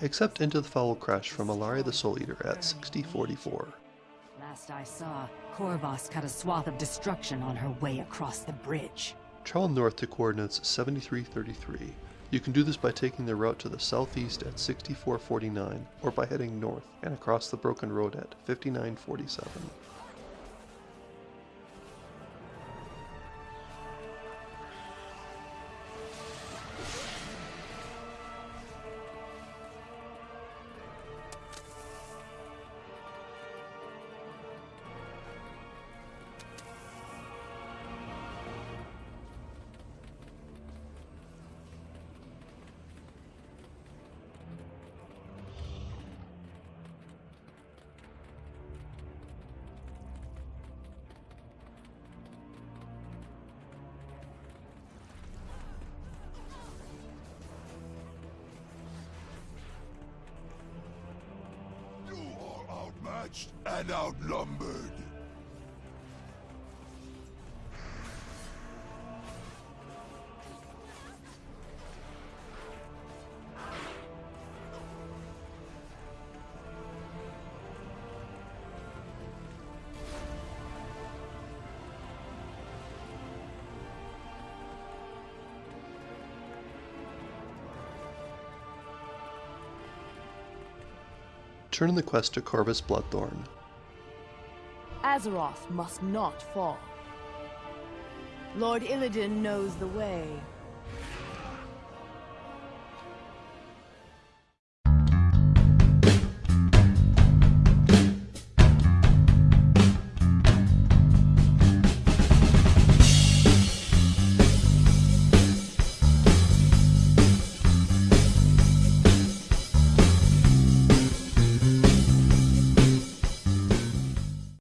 Accept Into the Foul crash from Allari the Soul Eater at 6044. Last I saw, Corvus cut a swath of destruction on her way across the bridge. Travel north to coordinates 7333. You can do this by taking the route to the southeast at 6449 or by heading north and across the broken road at 5947. Outmatched and outnumbered. Turn in the quest to Corvus Bloodthorn. Azeroth must not fall. Lord Illidan knows the way.